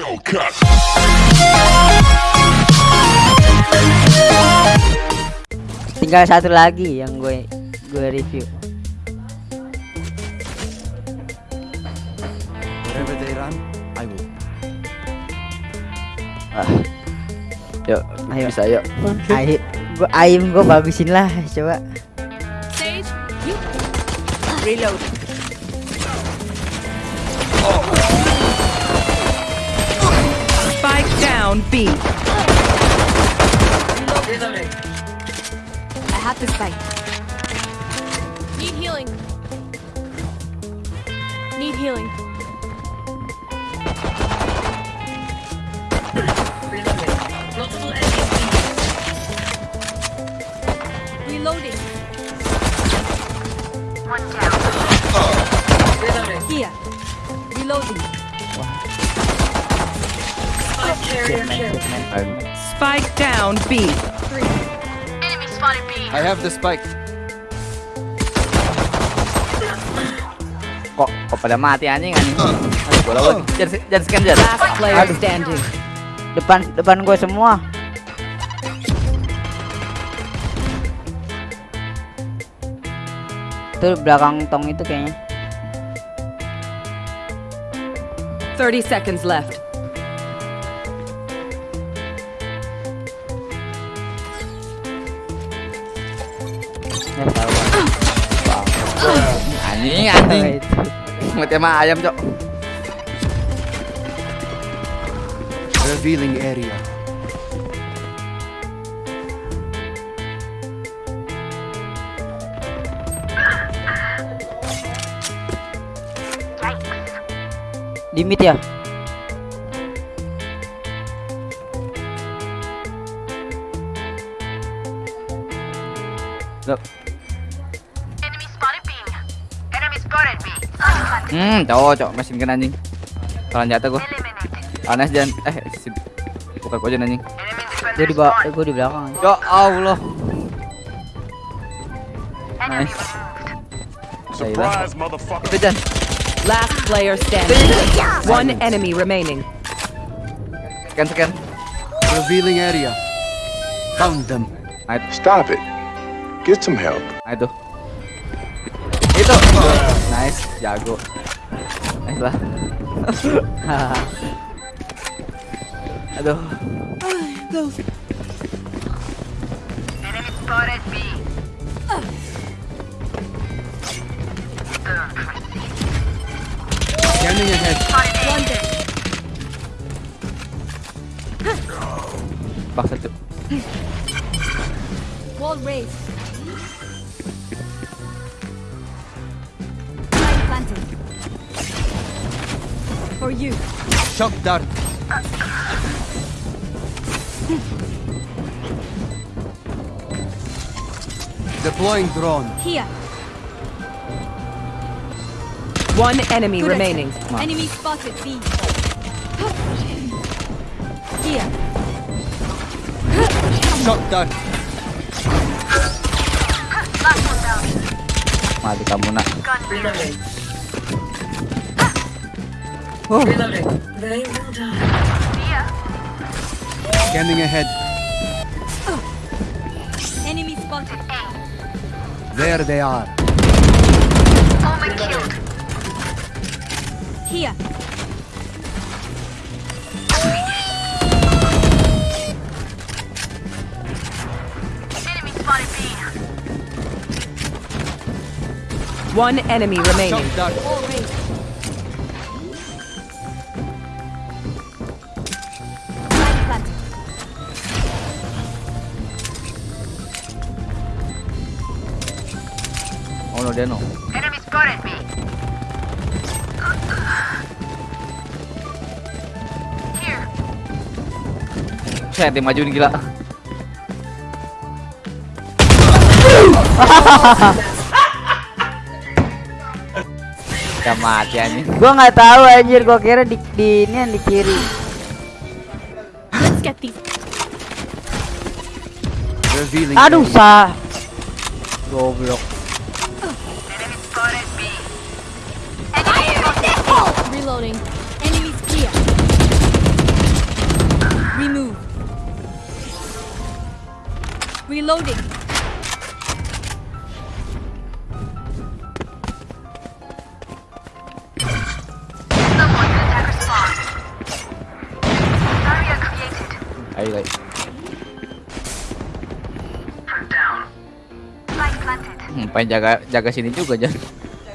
Hellcat. Tinggal satu lagi yang gue gue review. Wherever they run, I will. Ah. Yuk, Ayo. bisa yuk. Ayo, gue aim gue bagusin lah coba. Reload. Spike down B. I have the spike. Need healing. Need healing. Reloading. One down. Here. Reloading. Spike down B. I have the spike. Kok kok pada mati anjing anjing. Aduh, bola lagi. Jangan jangan scan jangan. Last player standing. Depan depan gue semua. Itu belakang tong itu kayaknya. 30 seconds left. Anjing anjing. Itu. Mati sama ayam, Cok. Revealing area. Di mid ya? Hmm, cowok, cowok mesin kan anjing. Kalau jatuh gua. Anas jangan eh si bukan kau jangan anjing. Gue di bawah, gue di belakang. Ya Allah. Nice. Surprise, motherfucker. Jan. Last player standing. One enemy remaining. Scan scan. Revealing area. Found them. Nah. Stop it. Get some help. Nah, itu. Itu. Nice, jago. Nice lah. Aduh. Scanning ahead. One dead. Paksa cuk. Wall raised. For you. Shock dart. Deploying drone. Here. One enemy Good remaining. Enemy spotted. B. Here. Shock dart. Mati kamu nak. Scanning ahead. Enemy spotted. There they are. Here. One enemy remaining. Shock dart. Wall raised. Oh no dia no. Saya tim maju nih gila. Udah mati anjing. Gue nggak tahu anjir, gue kira di, di ini yang di kiri. Let's get these. Aduh, sah. Goblok. Reloading. Ayo. Hmm, pengen jaga jaga sini juga jangan.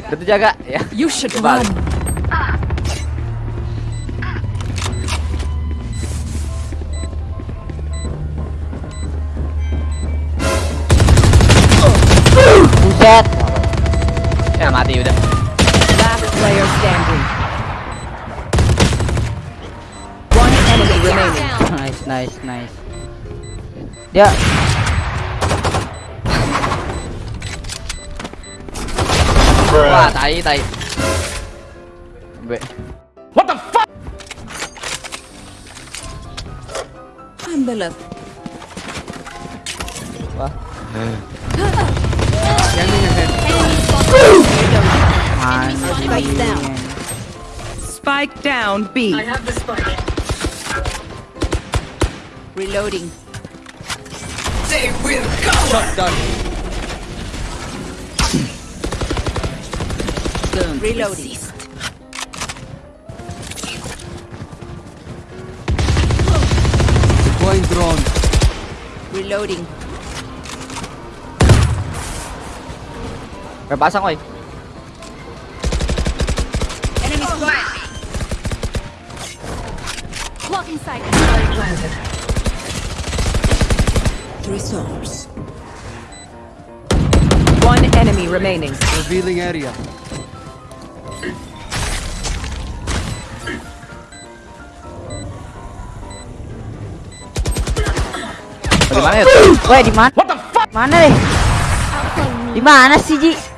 Itu jaga ya. You should Coba. run. Buset. Ya mati udah. Last player standing. One enemy remaining. Down. Nice, nice, nice. Dia Wah, tai tai. Be. Envelope. Wah, Scanning ahead. Spike down. anjing. Spike down B. Reloading. Shot down. Reloading. Deploying drone. Reloading. Kayak pasang woi. Eh. Enemy spotted. Blocking sight. Resource. One enemy remaining. Revealing area. Di mana ya? Woi, di mana? What the fuck? Mana deh? Di mana sih, Ji?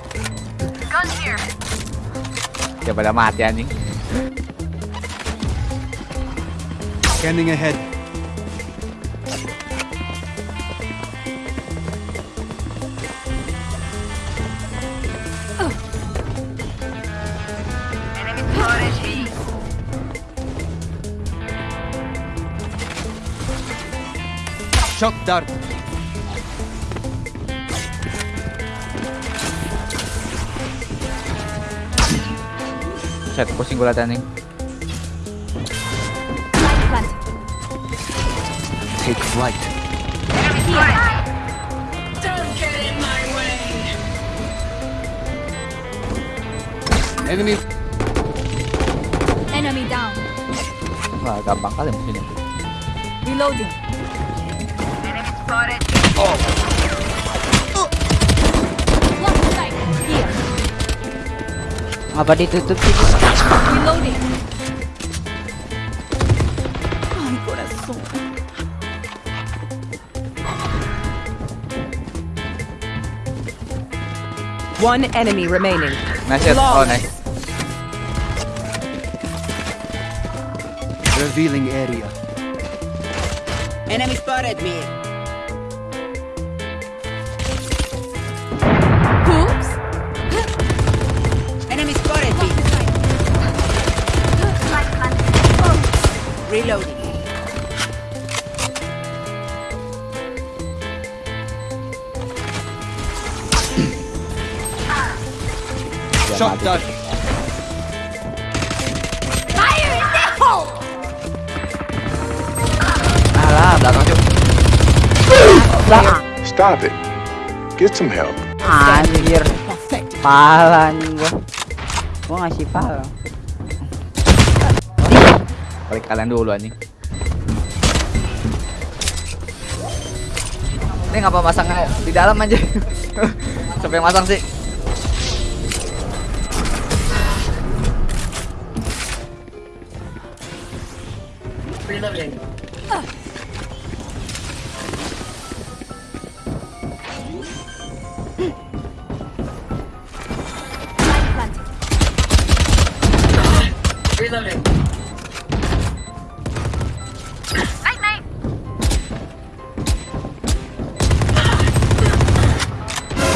Ya pada mati anjing. Scanning ahead. Shock dart. Set pusing gue anjing. Planted. Take flight. Enemy Enemy down. Wah, gampang kali musuhnya. Reloading. Blocking Apa ditutup sih? Reloading. Ah, One enemy remaining. Nice set. Oh, Long. nice. revealing area. Enemy spotted me. Alah, belakang cuk. Lah, Stop it. Get some help. anjir. Pala anjing gua. Gua ngasih pala. Balik kalian dulu anjing. Ini ngapa masangnya di dalam aja? Yang masang sih? Planted.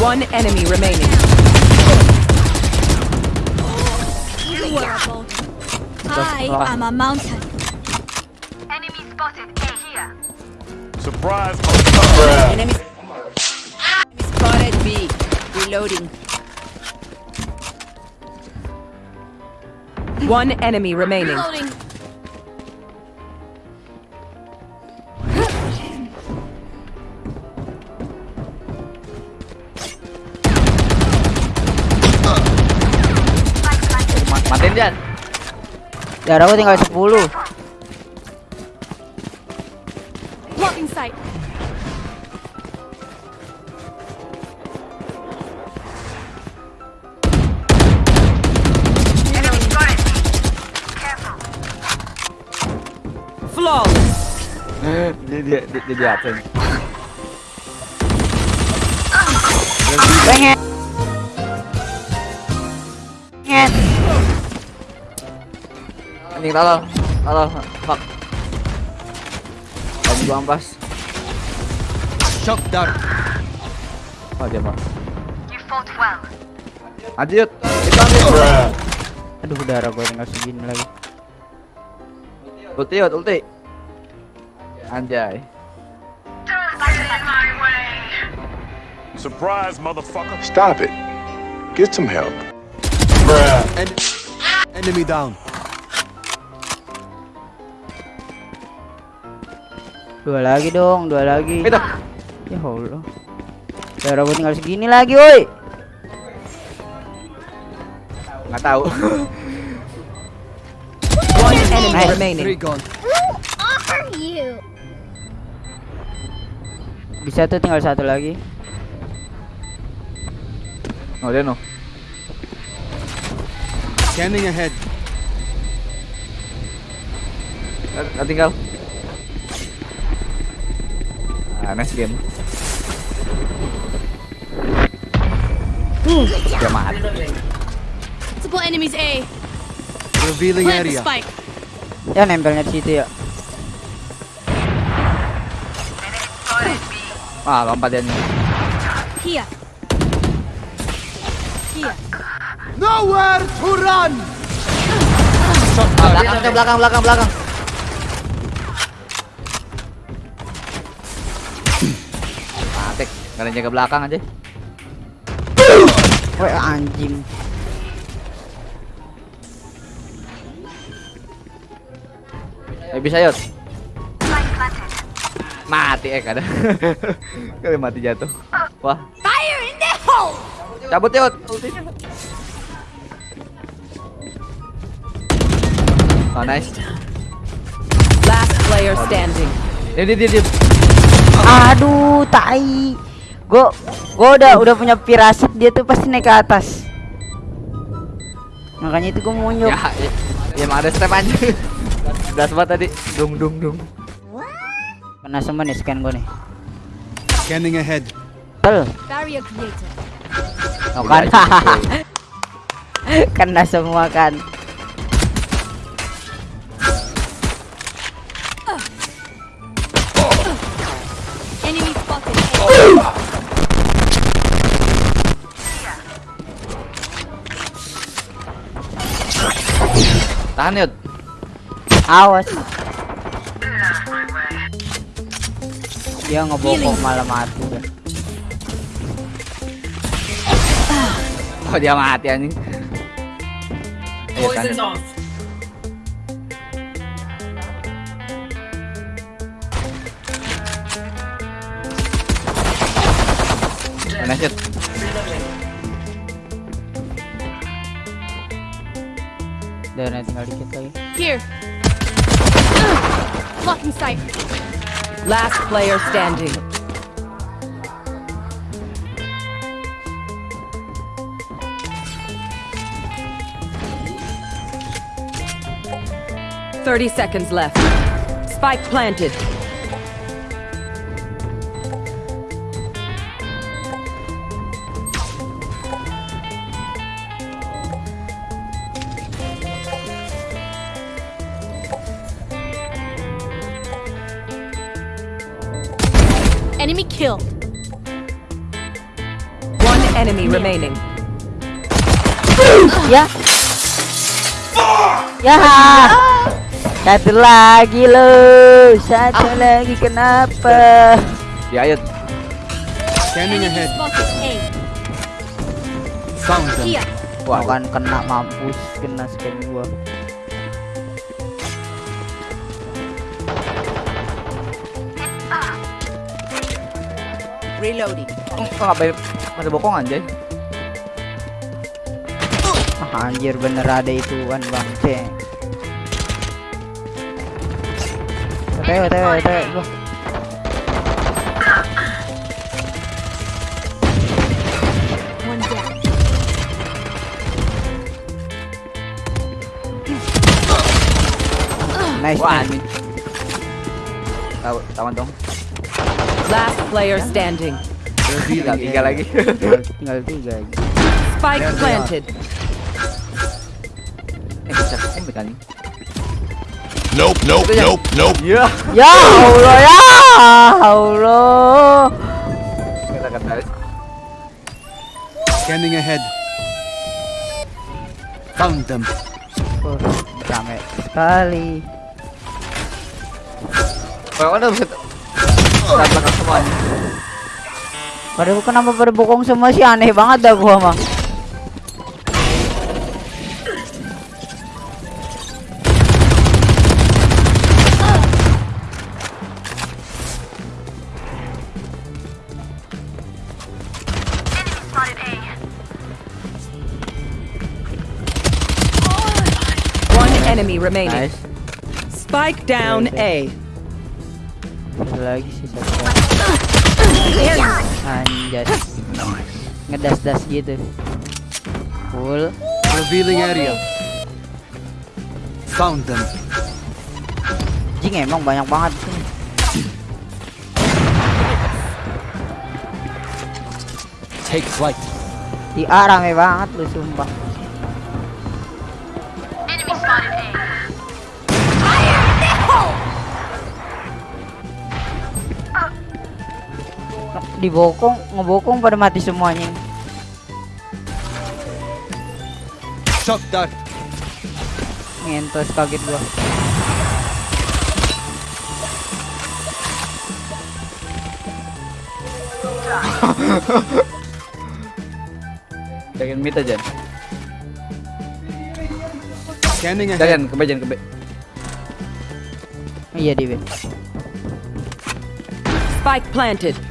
One enemy remaining. You are a boulder. I Ah. am a mountain. Surprise, Enemy Spotted B. Reloading. One enemy remaining. Reloading. Ma- Matiin Jan. Darah aku tinggal 10 dia dia dia, dia di absen. Pengen Pengen Anjing tolol. Tolol. Fuck. Tadi gua ampas. Shock dart. Oh dia mau. Lanjut. Kita ambil. Aduh darah gue tinggal segini lagi Ulti, ulti. Anjay. Surprise, motherfucker. Stop it. Get some help. En enemy down. Dua lagi dong, dua lagi Itu. Ya Allah Darah gue tinggal segini lagi woi Nggak tahu. One enemy remaining. Bisa tuh tinggal satu lagi Oh dia no. Scanning ahead. Nggak tinggal. Ah, nice game. Dia mati. Multiple enemies A. Revealing area. spike. Ya nempelnya di situ ya Ah, lompat dia nih. Here. Here. Nowhere to run. Belakang, belakang, belakang, belakang. Yang jaga belakang aja. Woi anjing Eh bisa yuk. Mati eh kada. Kali mati jatuh. Wah, Fire in the hole! cabut yuk. ultinya. Oh nice. Last player standing. Dia dia. dia. Aduh tai Gue gue udah udah punya firasat dia tuh pasti naik ke atas Makanya itu gue mau nyok Ya, ya, ya ada step aja. Belas banget tadi. Dung dung dung. Kena semua nih scan gue nih Scanning ahead. Tel Barrier. Oh Udah kan. Kena semua kan Tahan yuk. Awas Dia ngebokok malah mati dah. Oh dia mati anjing. Ayo tahan. Yud. Nice yuk. Dan tinggal dikit lagi Here. Blocking sight. Last player standing. Thirty seconds left. Spike planted. Ya Satu lagi lo Satu lagi kenapa Ya yuk. Scanning ahead. spotted A. Found them. Here. Wah kan kena mampus kena scan gua. Reloading. Oh, ngapain pada bokong anjay? Ah, anjir bener ada ituan bang ceng. Oke oke oke. One. Nice anjing. Tahu, tawan dong. Last player standing. Tinggal tiga lagi. Tinggal tiga aja. Spike planted. Eh, bisa komik anjing. Nope, nope, yang- nope, nope. Iya. Ya Allah ya Allah. Kita kata Scanning ahead. Found them. Oh, rame sekali. Kalau ada bisa belakang semua anjing. Pada kenapa pada bokong semua sih aneh banget dah gua mah. Remaining. Nice. Spike down A. Lagi sih. Anjas. Ngedas-das gitu. Full. Revealing area. Found them. Jing emang banyak banget sini. Take flight. Di A rame banget lu sumpah. Dibokong, ngebokong pada mati semuanya. Shock dart. Ngentos kaget gua. Jagain mid aja. Scanning ahead. Jangan ke B, jangan ke B. Iya di B. Spike planted.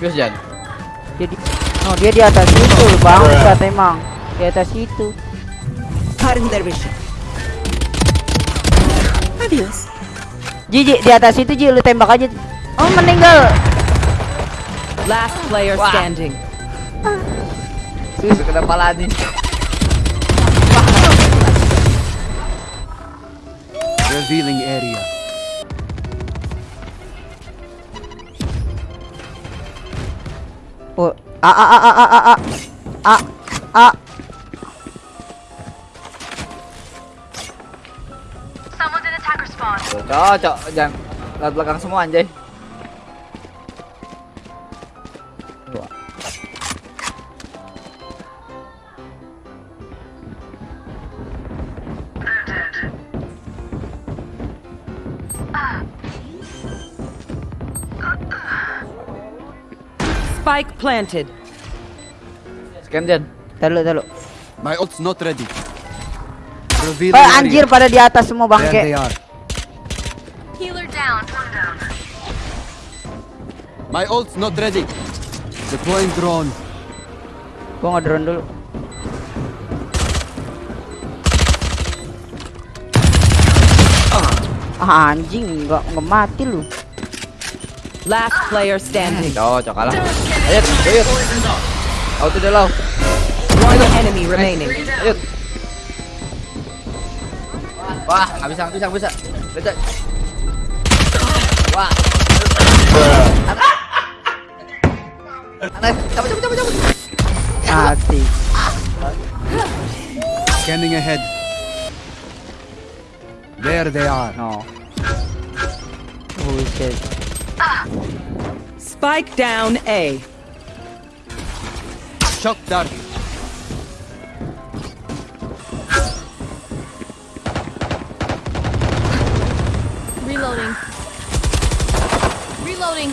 Serius Jan? Jadi Oh dia di atas itu oh, bang. Iya. bangsat emang Di atas itu Karim Dervish Adios. Ji, Ji, di atas itu Ji, lu tembak aja. Oh meninggal. Last player Wah. standing. Susu kena pala nih. Revealing area. A a a a a a a a a Cocok, jangan lihat belakang semua anjay. Spike planted. Scan Jan. Talu talu. My ult's not ready. Revealing Oh area. anjir pada di atas semua bangke. are. Healer down. My ult's not ready. Deploying drone. Gua ngedrone dulu. Ah, anjing nggak nggak mati lu. Last player standing. Cocok kalah. Ayat, ayat. Out to the low. One enemy remaining. Ayat. Wah, habis habis habis. Dekat. Wah. Anak, cabut cabut cabut cabut. Hati. Scanning ahead. There they are. No. Holy shit. Spike down A. Shock dart. Reloading. Reloading.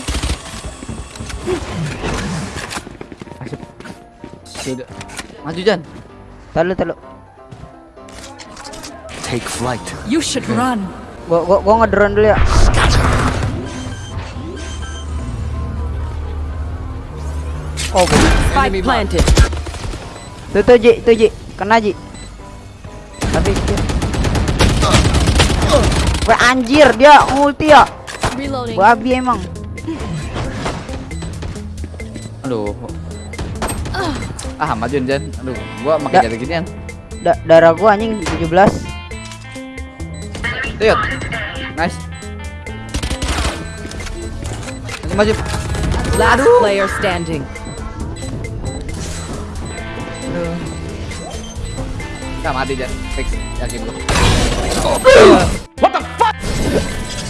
Sudah. Maju Jan. Talu talu. Take flight. You should run. Gua gua gua ngedrone dulu ya. Oh. Spike planted. Tuh tuh Ji, tuh Ji. Kena Ji. Tapi. Wah anjir dia ulti ya. Babi emang. Aduh. Ah, maju Jan. Aduh, gua Da- makin jadi ginian. Da darah gua anjing 17. Lihat. Nice. Maju. Last player standing. Kita mati Jan. Fix. Yakin gua.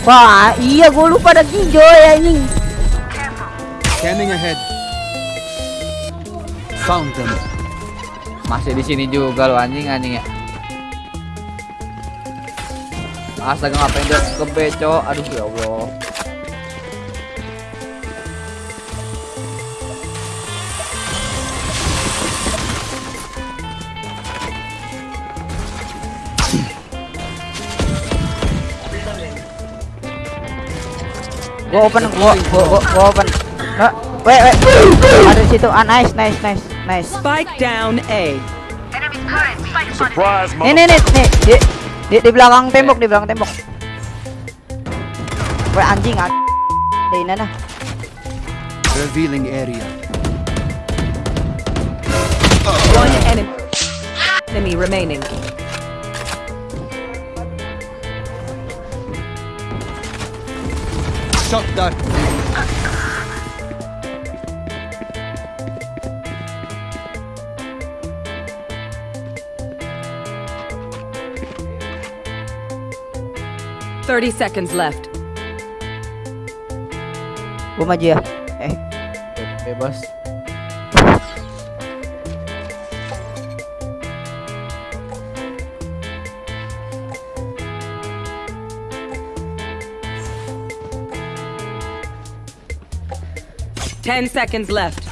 Wah, iya gua lupa ada hijau ya anjing. Scanning ahead. Found them. Masih di sini juga lo anjing anjing ya. Astaga ngapain dia ke B, Cok? Aduh ya Allah. Gua open, gua gua gua, gua open. Nah, wait, wait. Ada di situ. Ah, nice, nice, nice, nice. Spike down A. Surprise, Nih, nih, nih, nih. Di, di, di belakang tembok, di belakang tembok. Weh anjing, anjing. Di mana? Revealing area. One enemy. Enemy remaining. Shock dart. Thirty seconds left. Gua maju ya. Eh, Bebas. Ten seconds left.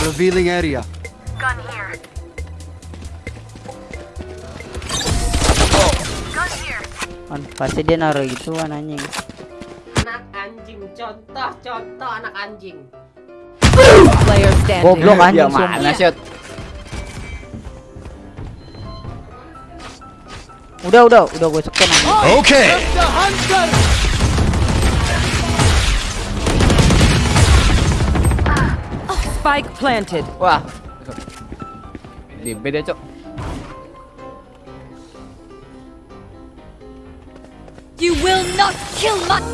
Revealing area. kan pasti dia naruh kan anjing. Anak anjing. Contoh, contoh anak anjing. Player standing. Goblok anjing mana shot? Udah, udah, udah gue scan anjing. Okay. Spike planted. Wah. Di B Cok. You will not kill my.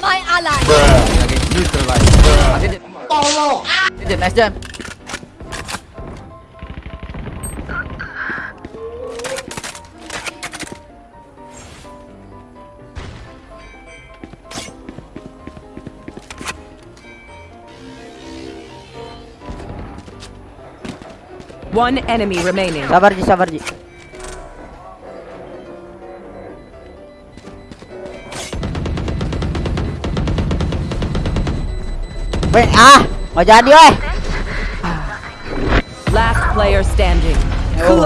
my ally. Lagi neutralize. Mati dia. Oh, Tolong. Jan, nice Jan. One enemy remaining. Sabar Ji, sabar Ji. Weh, ah, nggak jadi weh. Last player standing. Oh,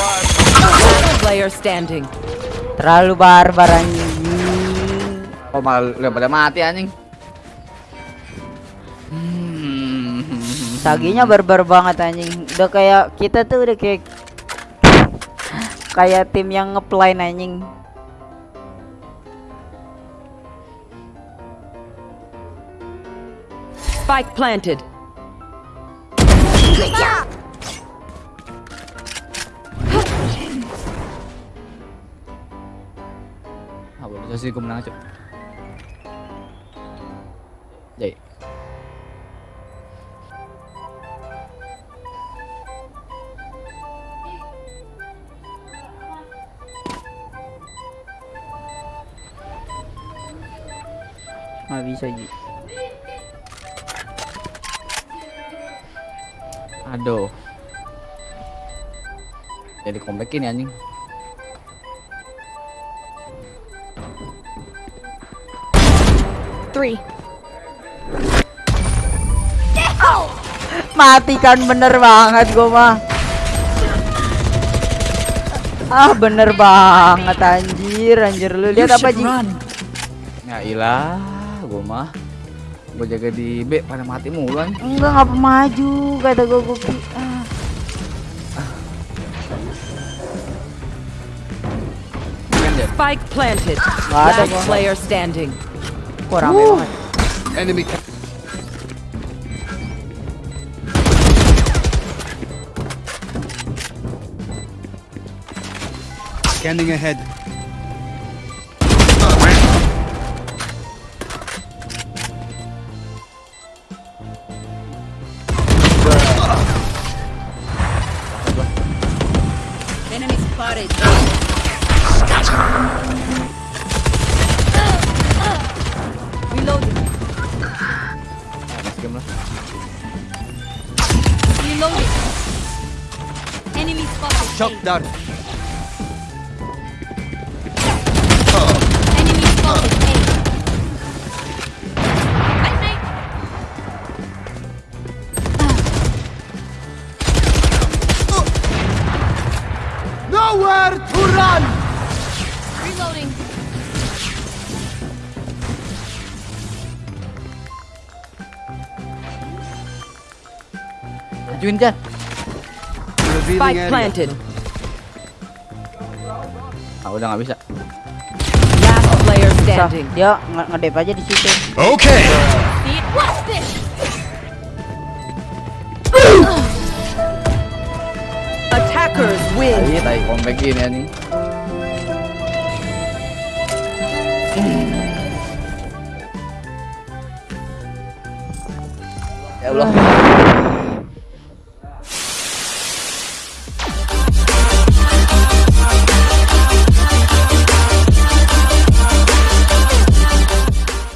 Last player standing. terlalu barbar anjing. Oh, malah udah pada mati anjing. Hmm. Saginya barbar banget anjing. Udah kayak kita tuh udah kayak kayak tim yang ngeplay anjing. Spike planted. Ah, boleh bisa sih gue menang cok. Jadi. Nggak bisa Ji. Aduh. Jadi comebackin ya anjing. Three. Mati kan bener banget gua mah. Ah bener banget anjir anjir lu lihat apa Ji? Ya ilah, gua mah. Gua jaga di B pada mati mulu anjing. Enggak ngapa maju kata gua ki- ah. Kan? Spike planted. Nggak ada Last player standing. Kok rame banget. Enemy ca- Scanning ahead. Nowhere to run! Reloading. Majuin Jan. Spike planted. Ah udah nggak bisa. Last player standing. dia nge- ngedep aja di situ. Okay. What's this? Win. Tadi tadi comebackin ya nih. Ya Allah.